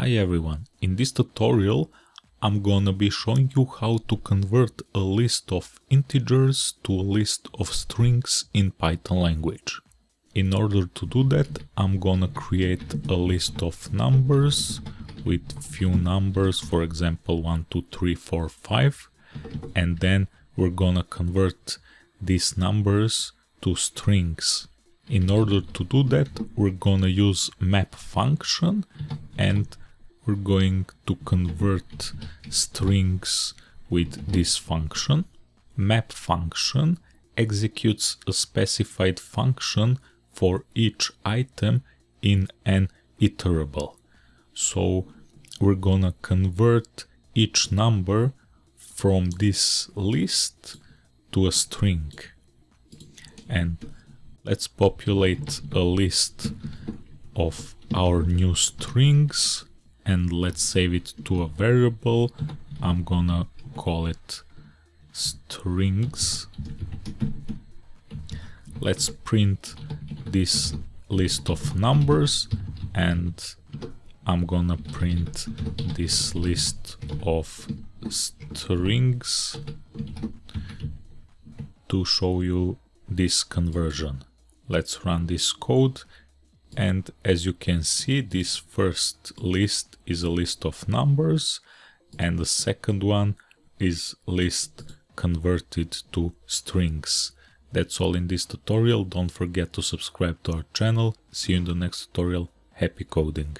Hi everyone, in this tutorial I'm gonna be showing you how to convert a list of integers to a list of strings in Python language. In order to do that I'm gonna create a list of numbers with few numbers, for example 1, 2, 3, 4, 5 and then we're gonna convert these numbers to strings. In order to do that, we're gonna use map function and we're going to convert strings with this function. Map function executes a specified function for each item in an iterable. So we're gonna convert each number from this list to a string. And let's populate a list of our new strings and let's save it to a variable. I'm gonna call it strings. Let's print this list of numbers and I'm gonna print this list of strings to show you this conversion. Let's run this code and as you can see this first list is a list of numbers and the second one is list converted to strings. That's all in this tutorial. Don't forget to subscribe to our channel. See you in the next tutorial. Happy coding!